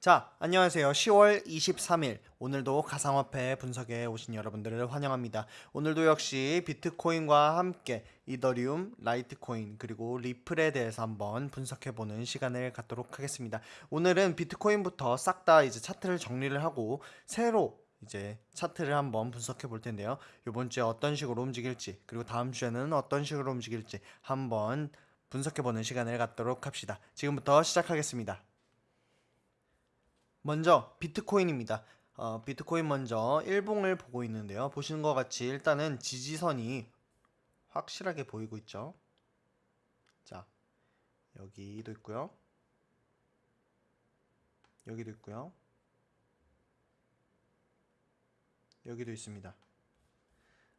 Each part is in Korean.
자, 안녕하세요. 10월 23일. 오늘도 가상화폐 분석에 오신 여러분들을 환영합니다. 오늘도 역시 비트코인과 함께 이더리움, 라이트코인, 그리고 리플에 대해서 한번 분석해보는 시간을 갖도록 하겠습니다. 오늘은 비트코인부터 싹 다 이제 차트를 정리를 하고 새로 이제 차트를 한번 분석해 볼 텐데요. 이번 주에 어떤 식으로 움직일지, 그리고 다음 주에는 어떤 식으로 움직일지 한번 분석해 보는 시간을 갖도록 합시다. 지금부터 시작하겠습니다. 먼저 비트코인입니다. 어, 비트코인 먼저 일봉을 보고 있는데요. 보시는 것 같이 일단은 지지선이 확실하게 보이고 있죠. 자, 여기도 있고요. 여기도 있고요. 여기도 있습니다.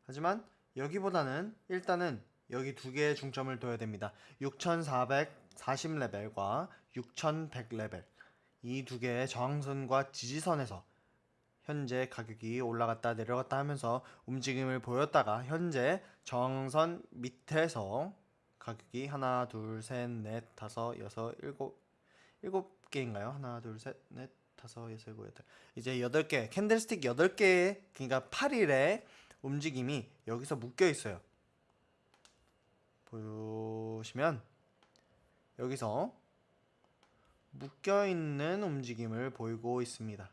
하지만 여기보다는 일단은 여기 두 개의 중점을 둬야 됩니다. 6440레벨과 6100레벨 이 두 개의 저항선과 지지선에서 현재 가격이 올라갔다 내려갔다 하면서 움직임을 보였다가 현재 저항선 밑에서 가격이 하나 둘 셋 넷 다섯 여섯 일곱 일곱 개인가요? 하나 둘 셋 넷 다섯 여섯 일곱 여덟 이제 여덟 개 candlestick 여덟 개의 그러니까 8일의 움직임이 여기서 묶여 있어요. 보시면 여기서 묶여 있는 움직임을 보이고 있습니다.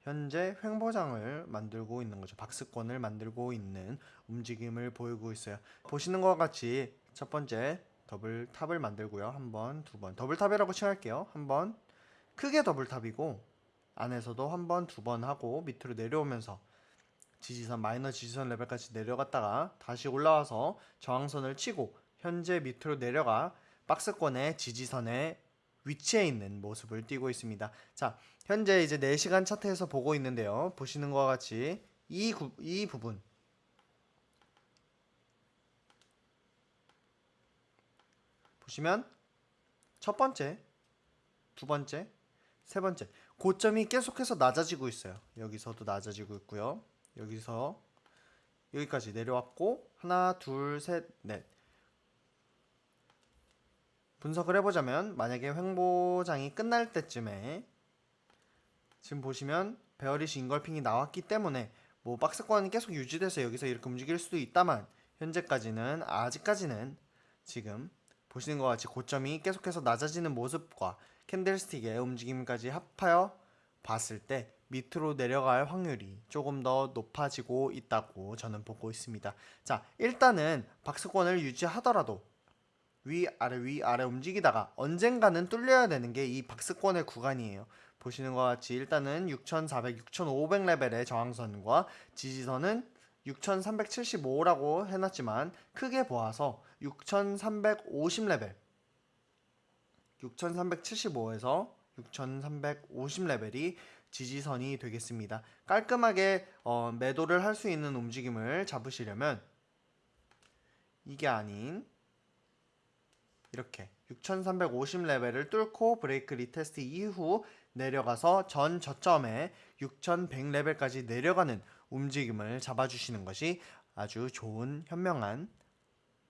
현재 횡보장을 만들고 있는 거죠. 박스권을 만들고 있는 움직임을 보이고 있어요. 보시는 것 같이 첫 번째 double top을 만들고요. 한 번, 두 번. double top이라고 칭할게요. 한 번. 크게 double top이고 안에서도 한 번, 두 번 하고 밑으로 내려오면서 지지선 마이너 지지선 레벨까지 내려갔다가 다시 올라와서 저항선을 치고 현재 밑으로 내려가 박스권의 지지선에 위치해 있는 모습을 띄고 있습니다. 자, 현재 이제 4시간 차트에서 보고 있는데요. 보시는 것과 같이 이, 구, 이 부분 보시면 첫 번째, 두 번째, 세 번째 고점이 계속해서 낮아지고 있어요. 여기서도 낮아지고 있고요. 여기서 여기까지 내려왔고 하나, 둘, 셋, 넷 분석을 해보자면 만약에 횡보장이 끝날 때쯤에 지금 보시면 베어리시 인걸핑이 나왔기 때문에 뭐 박스권이 계속 유지돼서 여기서 이렇게 움직일 수도 있다만 현재까지는 아직까지는 지금 보시는 것 같이 고점이 계속해서 낮아지는 모습과 캔들스틱의 움직임까지 합하여 봤을 때 밑으로 내려갈 확률이 조금 더 높아지고 있다고 저는 보고 있습니다. 자, 일단은 박스권을 유지하더라도 위아래 위아래 움직이다가 언젠가는 뚫려야 되는 게 이 박스권의 구간이에요. 보시는 것 같이 일단은 6400, 6500 레벨의 저항선과 지지선은 6375라고 해놨지만 크게 보아서 6350 레벨 6375에서 6350 레벨이 지지선이 되겠습니다. 깔끔하게 어, 매도를 할 수 있는 움직임을 잡으시려면 이게 아닌 이렇게 6350 레벨을 뚫고 break retest 이후 내려가서 전 저점에 6100 레벨까지 내려가는 움직임을 잡아주시는 것이 아주 좋은 현명한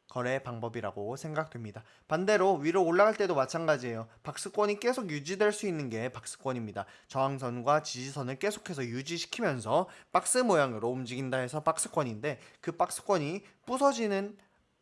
거래 방법이라고 생각됩니다. 반대로 위로 올라갈 때도 마찬가지예요. 박스권이 계속 유지될 수 있는 게 박스권입니다. 저항선과 지지선을 계속해서 유지시키면서 박스 모양으로 움직인다 해서 박스권인데 그 박스권이 부서지는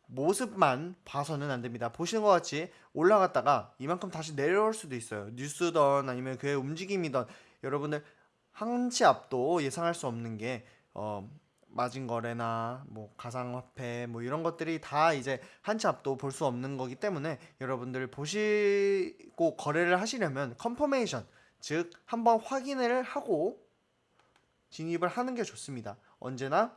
모습만 봐서는 안 됩니다. 보시는 것 같이 올라갔다가 이만큼 다시 내려올 수도 있어요. 뉴스던 아니면 그의 움직임이던 여러분들 한치 앞도 예상할 수 없는 게 어, 마진 거래나 뭐 가상화폐 뭐 이런 것들이 다 이제 한치 앞도 볼 수 없는 거기 때문에 여러분들 보시고 거래를 하시려면 confirmation 즉 한번 확인을 하고 진입을 하는 게 좋습니다. 언제나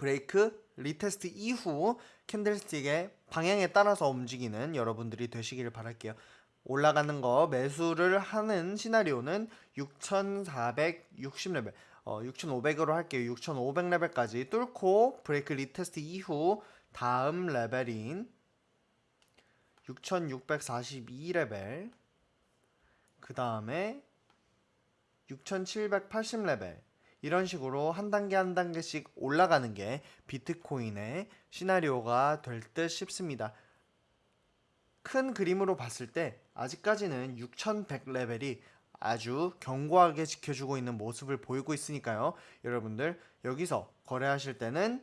break retest 이후 candlestick의 방향에 따라서 움직이는 여러분들이 되시기를 바랄게요. 올라가는 거 매수를 하는 시나리오는 6460레벨 어, 6500으로 할게요. 6500레벨까지 뚫고 break retest 이후 다음 레벨인 6642레벨 그 다음에 6780레벨 이런 식으로 한 단계 한 단계씩 올라가는 게 비트코인의 시나리오가 될 듯 싶습니다. 큰 그림으로 봤을 때 아직까지는 6100 레벨이 아주 견고하게 지켜주고 있는 모습을 보이고 있으니까요. 여러분들 여기서 거래하실 때는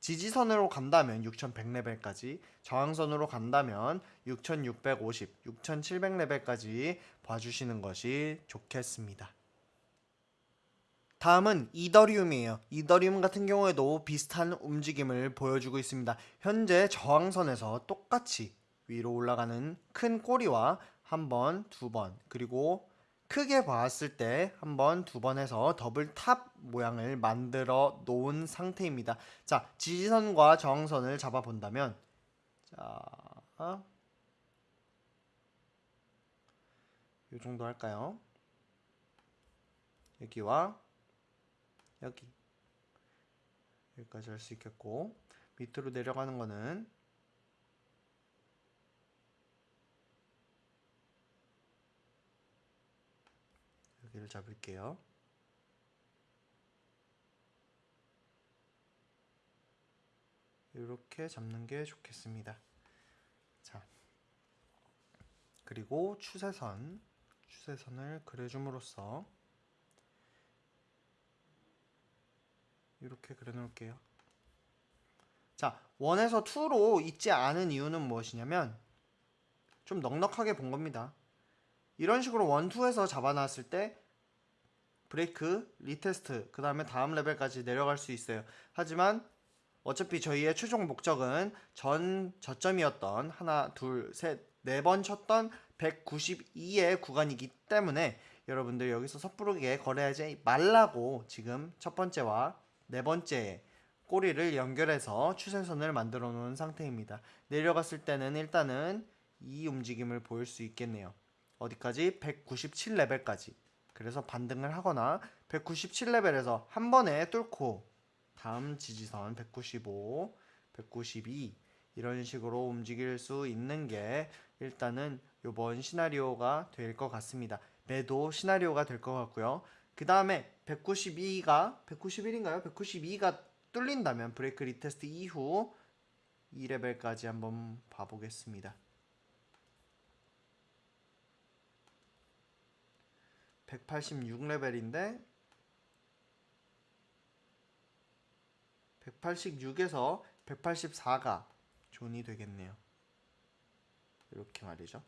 지지선으로 간다면 6100레벨까지 저항선으로 간다면 6650, 6700레벨까지 봐주시는 것이 좋겠습니다. 다음은 이더리움이에요. 이더리움 같은 경우에도 비슷한 움직임을 보여주고 있습니다. 현재 저항선에서 똑같이 위로 올라가는 큰 꼬리와 한 번, 두 번, 그리고 크게 봤을 때 한 번, 두 번 해서 double top 모양을 만들어 놓은 상태입니다. 자, 지지선과 저항선을 잡아 본다면 자, 이 정도 할까요? 여기와 여기 여기까지 할 수 있겠고 밑으로 내려가는 거는 여기를 잡을게요. 이렇게 잡는 게 좋겠습니다. 자, 그리고 추세선, 추세선을 그려줌으로써 이렇게 그려놓을게요. 자, 1에서 2로 있지 않은 이유는 무엇이냐면 좀 넉넉하게 본 겁니다. 이런 식으로 1, 2에서 잡아놨을 때 break, retest, 그 다음에 다음 레벨까지 내려갈 수 있어요. 하지만 어차피 저희의 최종 목적은 전 저점이었던 하나, 둘, 셋, 네 번 쳤던 192의 구간이기 때문에 여러분들 여기서 섣부르게 거래하지 말라고 지금 첫 번째와 네 번째 꼬리를 연결해서 추세선을 만들어 놓은 상태입니다. 내려갔을 때는 일단은 이 움직임을 보일 수 있겠네요. 어디까지? 197레벨까지. 그래서 반등을 하거나 197레벨에서 한 번에 뚫고 다음 지지선 195, 192 이런 식으로 움직일 수 있는 게 일단은 이번 시나리오가 될 것 같습니다. 매도 시나리오가 될 것 같고요. 그 다음에 192가 191인가요? 192가 뚫린다면 break retest 이후 2레벨까지 한번 봐보겠습니다. 186레벨인데 186에서 184가 zone이 되겠네요. 이렇게 말이죠.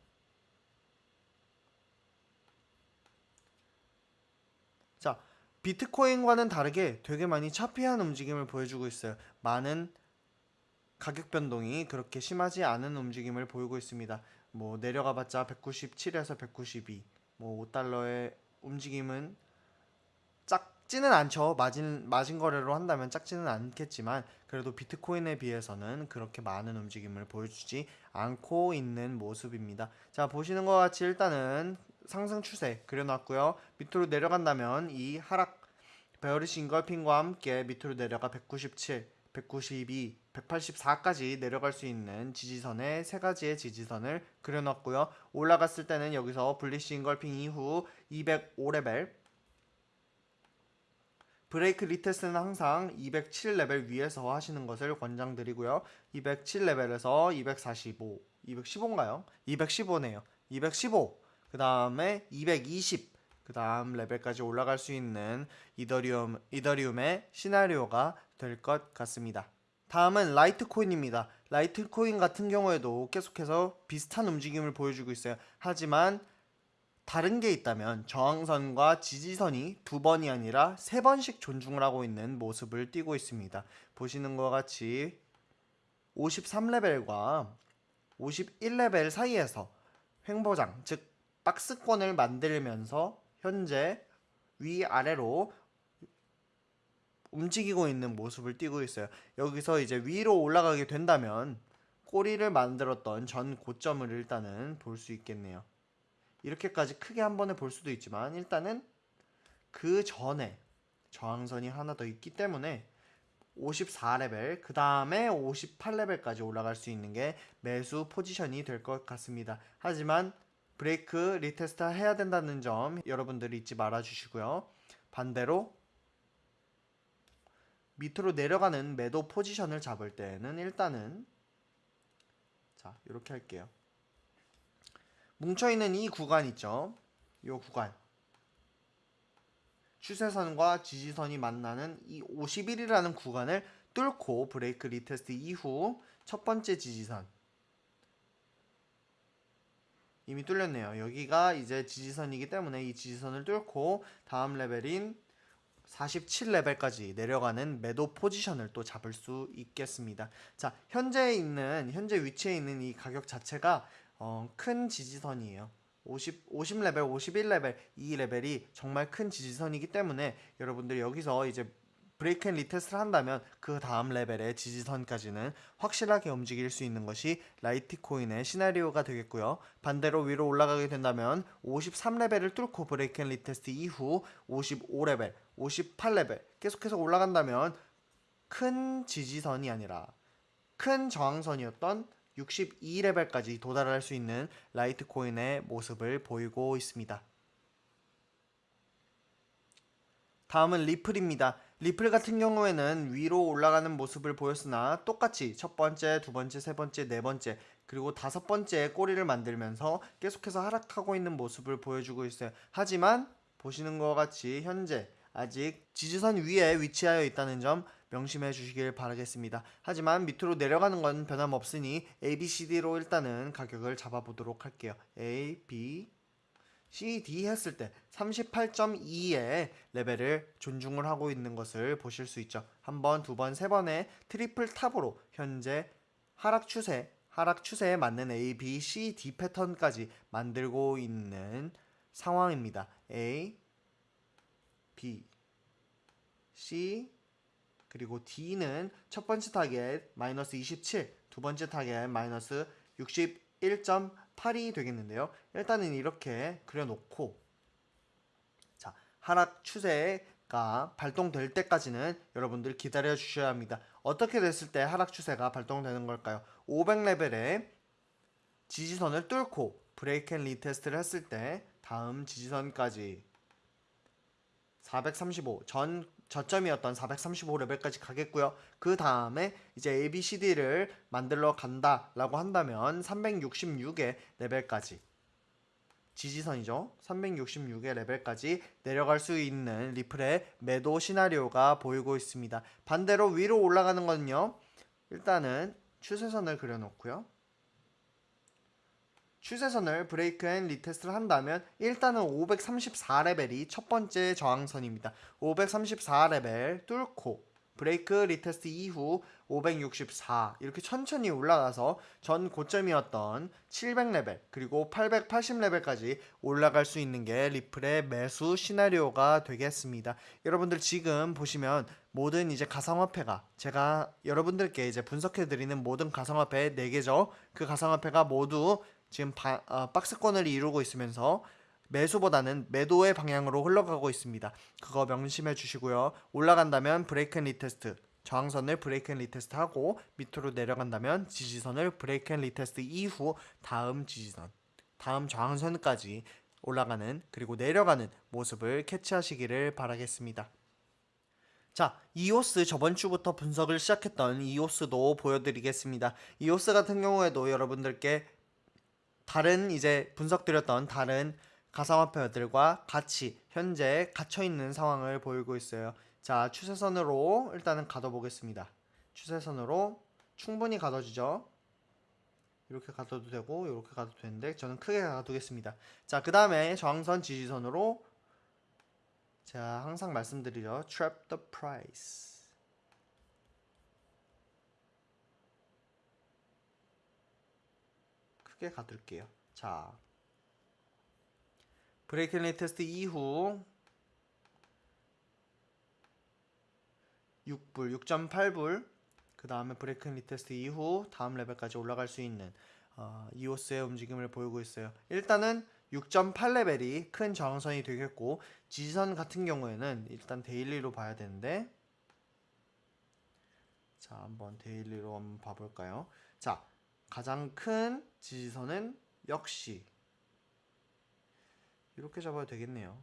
자, 비트코인과는 다르게 되게 많이 choppy한 움직임을 보여주고 있어요. 많은 가격 변동이 그렇게 심하지 않은 움직임을 보이고 있습니다. 뭐 내려가 봤자 197에서 192, 뭐 5달러의 움직임은 작지는 않죠. 마진 마진 거래로 한다면 작지는 않겠지만 그래도 비트코인에 비해서는 그렇게 많은 움직임을 보여주지 않고 있는 모습입니다. 자 보시는 것 같이 일단은 상승 추세 그려놨고요. 밑으로 내려간다면 이 하락 bearish engulfing과 함께 밑으로 내려가 197, 192, 184까지 내려갈 수 있는 지지선의 세 가지의 지지선을 그려놨고요. 올라갔을 때는 여기서 bullish engulfing 이후 205레벨 break retest는 항상 207레벨 위에서 하시는 것을 권장드리고요. 207레벨에서 245, 215인가요? 215네요. 215, 그 다음에 220, 그 다음 레벨까지 올라갈 수 있는 이더리움, 이더리움의 시나리오가 될 것 같습니다. 다음은 라이트코인입니다. 라이트코인 같은 경우에도 계속해서 비슷한 움직임을 보여주고 있어요. 하지만 다른 게 있다면 저항선과 지지선이 두 번이 아니라 세 번씩 존중을 하고 있는 모습을 띠고 있습니다. 보시는 것 같이 53레벨과 51레벨 사이에서 횡보장, 즉 박스권을 만들면서 현재 위아래로 움직이고 있는 모습을 띠고 있어요. 여기서 이제 위로 올라가게 된다면 꼬리를 만들었던 전 고점을 일단은 볼 수 있겠네요. 이렇게까지 크게 한 번에 볼 수도 있지만 일단은 그 전에 저항선이 하나 더 있기 때문에 54레벨 그 다음에 58레벨까지 올라갈 수 있는 게 매수 포지션이 될 것 같습니다. 하지만 break retest 해야 된다는 점 여러분들이 잊지 말아 주시고요. 반대로 밑으로 내려가는 매도 포지션을 잡을 때는 일단은 자 이렇게 할게요. 뭉쳐있는 이 구간 있죠? 이 구간 추세선과 지지선이 만나는 이 51이라는 구간을 뚫고 break retest 이후 첫 번째 지지선 이미 뚫렸네요. 여기가 이제 지지선이기 때문에 이 지지선을 뚫고 다음 레벨인 47레벨까지 내려가는 매도 포지션을 또 잡을 수 있겠습니다. 자, 현재 있는 현재 위치에 있는 이 가격 자체가 어, 큰 지지선이에요. 50, 50레벨, 51레벨 이 레벨이 정말 큰 지지선이기 때문에 여러분들 여기서 이제 break and retest를 한다면 그 다음 레벨의 지지선까지는 확실하게 움직일 수 있는 것이 라이트코인의 시나리오가 되겠고요. 반대로 위로 올라가게 된다면 53레벨을 뚫고 break and retest 이후 55레벨, 58레벨 계속해서 올라간다면 큰 지지선이 아니라 큰 저항선이었던 62레벨까지 도달할 수 있는 라이트코인의 모습을 보이고 있습니다. 다음은 리플입니다. 리플 같은 경우에는 위로 올라가는 모습을 보였으나 똑같이 첫 번째, 두 번째, 세 번째, 네 번째 그리고 다섯 번째 꼬리를 만들면서 계속해서 하락하고 있는 모습을 보여주고 있어요. 하지만 보시는 것 같이 현재 아직 지지선 위에 위치하여 있다는 점 명심해 주시길 바라겠습니다. 하지만 밑으로 내려가는 건 변함없으니 A, B, C, D로 일단은 가격을 잡아보도록 할게요. A, B, C, D 했을 때 38.2의 레벨을 존중을 하고 있는 것을 보실 수 있죠. 한 번, 두 번, 세 번의 triple top으로 현재 하락 추세, 하락 추세에 맞는 A, B, C, D 패턴까지 만들고 있는 상황입니다. A, B, C, 그리고 D는 첫 번째 타겟 마이너스 27, 두 번째 타겟 마이너스 61.8이 되겠는데요. 일단은 이렇게 그려놓고 자 하락 추세가 발동될 때까지는 여러분들 기다려 주셔야 합니다. 어떻게 됐을 때 하락 추세가 발동되는 걸까요? 500레벨의 지지선을 뚫고 break and retest를 했을 때 다음 지지선까지 435 전 저점이었던 435레벨까지 가겠고요. 그 다음에 이제 ABCD를 만들러 간다라고 한다면 366의 레벨까지 지지선이죠. 366의 레벨까지 내려갈 수 있는 리플의 매도 시나리오가 보이고 있습니다. 반대로 위로 올라가는 거는요. 일단은 추세선을 그려놓고요. 추세선을 break and retest를 한다면 일단은 534레벨이 첫 번째 저항선입니다. 534레벨 뚫고 break retest 이후 564 이렇게 천천히 올라가서 전 고점이었던 700레벨 그리고 880레벨까지 올라갈 수 있는 게 리플의 매수 시나리오가 되겠습니다. 여러분들 지금 보시면 모든 이제 가상화폐가 제가 여러분들께 이제 분석해 드리는 모든 가상화폐 4개죠. 그 가상화폐가 모두 지금 바, 어, 박스권을 이루고 있으면서 매수보다는 매도의 방향으로 흘러가고 있습니다. 그거 명심해 주시고요. 올라간다면 break and retest 저항선을 break and retest 하고 밑으로 내려간다면 지지선을 break and retest 이후 다음 지지선 다음 저항선까지 올라가는 그리고 내려가는 모습을 캐치하시기를 바라겠습니다. 자, 이오스 저번 주부터 분석을 시작했던 이오스도 보여드리겠습니다. 이오스 같은 경우에도 여러분들께 다른 이제 분석드렸던 다른 가상화폐들과 같이 현재 갇혀 있는 상황을 보이고 있어요. 자, 추세선으로 일단은 가둬 보겠습니다. 추세선으로 충분히 가둬지죠. 이렇게 가둬도 되고 이렇게 가둬도 되는데 저는 크게 가두겠습니다. 자, 그 다음에 저항선 지지선으로 제가 항상 말씀드리죠. Trap the price. 크게 가둘게요. 자, break and test 이후 6불, 6.8불 그 다음에 break and retest 이후 다음 레벨까지 올라갈 수 있는 어, 이오스의 움직임을 보이고 있어요. 일단은 6.8레벨이 큰 저항선이 되겠고 지지선 같은 경우에는 일단 daily로 봐야 되는데 자 한번 daily로 한번 봐볼까요? 자 가장 큰 지지선은 역시 이렇게 잡아야 되겠네요.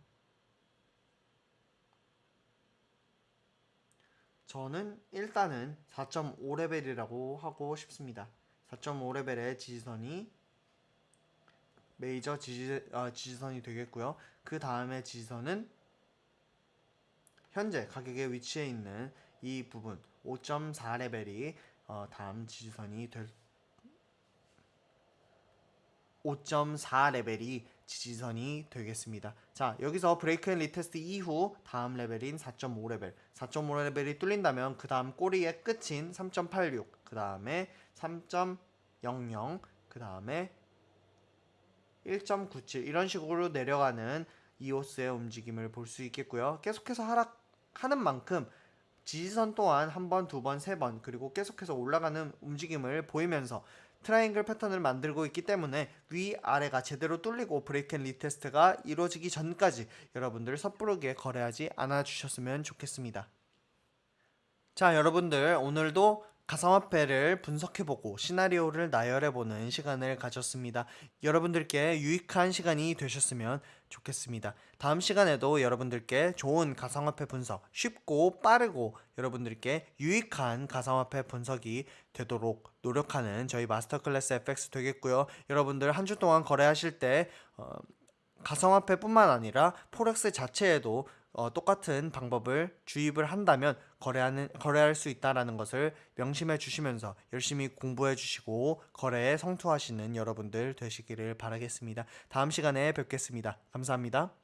저는 일단은 4.5레벨이라고 하고 싶습니다. 4.5레벨의 지지선이 메이저 지지, 어, 지지선이 되겠고요. 그 다음에 지지선은 현재 가격에 위치해 있는 이 부분 5.4 레벨이 어, 다음 지지선이 될 5.4 레벨이 지지선이 되겠습니다. 자, 여기서 break and retest 이후 다음 레벨인 4.5 레벨. 4.5 레벨이 뚫린다면 그 다음 꼬리의 끝인 3.86, 그 다음에 3.00, 그 다음에 1.97 이런 식으로 내려가는 이오스의 움직임을 볼 수 있겠고요. 계속해서 하락하는 만큼 지지선 또한 한 번, 두 번, 세 번 그리고 계속해서 올라가는 움직임을 보이면서 트라이앵글 패턴을 만들고 있기 때문에 위 아래가 제대로 뚫리고 break and retest가 이루어지기 전까지 여러분들 섣부르게 거래하지 않아 주셨으면 좋겠습니다. 자, 여러분들 오늘도 가상화폐를 분석해보고 시나리오를 나열해보는 시간을 가졌습니다. 여러분들께 유익한 시간이 되셨으면 좋겠습니다. 다음 시간에도 여러분들께 좋은 가상화폐 분석, 쉽고 빠르고 여러분들께 유익한 가상화폐 분석이 되도록 노력하는 저희 마스터 클래스 FX 되겠고요. 여러분들 한 주 동안 거래하실 때 어, 가상화폐뿐만 아니라 포렉스 자체에도 어, 똑같은 방법을 주입을 한다면 거래하는 거래할 수 있다라는 것을 명심해 주시면서 열심히 공부해 주시고 거래에 성투하시는 여러분들 되시기를 바라겠습니다. 다음 시간에 뵙겠습니다. 감사합니다.